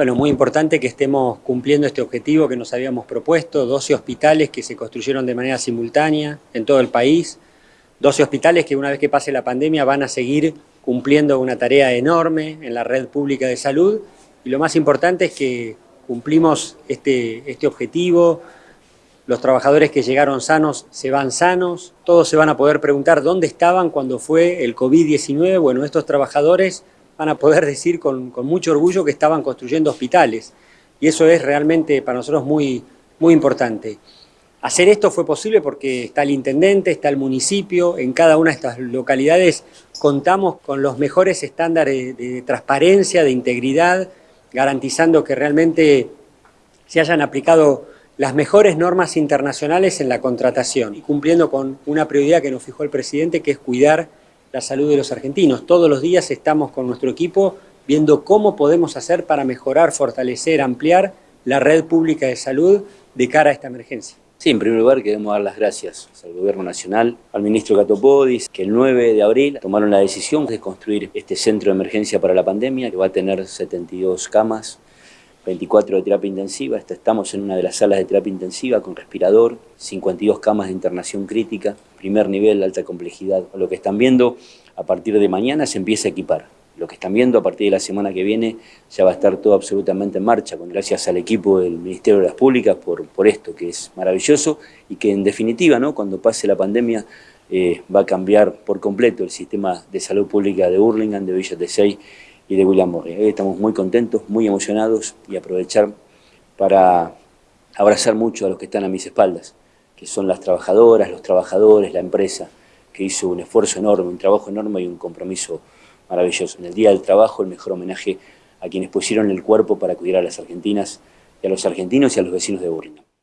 Bueno, muy importante que estemos cumpliendo este objetivo que nos habíamos propuesto, 12 hospitales que se construyeron de manera simultánea en todo el país, 12 hospitales que una vez que pase la pandemia van a seguir cumpliendo una tarea enorme en la red pública de salud. Y lo más importante es que cumplimos este, este objetivo, los trabajadores que llegaron sanos se van sanos, todos se van a poder preguntar dónde estaban cuando fue el COVID-19, bueno, estos trabajadores van a poder decir con, mucho orgullo que estaban construyendo hospitales y eso es realmente para nosotros muy, muy importante. Hacer esto fue posible porque está el intendente, está el municipio, en cada una de estas localidades contamos con los mejores estándares de transparencia, de integridad, garantizando que realmente se hayan aplicado las mejores normas internacionales en la contratación y cumpliendo con una prioridad que nos fijó el presidente, que es cuidar la salud de los argentinos. Todos los días estamos con nuestro equipo viendo cómo podemos hacer para mejorar, fortalecer, ampliar la red pública de salud de cara a esta emergencia. Sí, en primer lugar queremos dar las gracias al Gobierno Nacional, al Ministro Catopodis, que el 9 de abril tomaron la decisión de construir este centro de emergencia para la pandemia, que va a tener 72 camas, 24 de terapia intensiva, estamos en una de las salas de terapia intensiva con respirador, 52 camas de internación crítica, primer nivel, alta complejidad. Lo que están viendo a partir de mañana se empieza a equipar. Lo que están viendo a partir de la semana que viene ya va a estar todo absolutamente en marcha, gracias al equipo del Ministerio de las Públicas por, esto, que es maravilloso y que en definitiva, cuando pase la pandemia, eh, va a cambiar por completo el sistema de salud pública de Burlingame, de Villa Tesey y de William Morris. Hoy estamos muy contentos, muy emocionados y aprovechar para abrazar mucho a los que están a mis espaldas, que son las trabajadoras, los trabajadores, la empresa, que hizo un esfuerzo enorme, un trabajo enorme y un compromiso maravilloso. En el Día del Trabajo, el mejor homenaje a quienes pusieron el cuerpo para cuidar a las argentinas y a los argentinos y a los vecinos de Burlingame.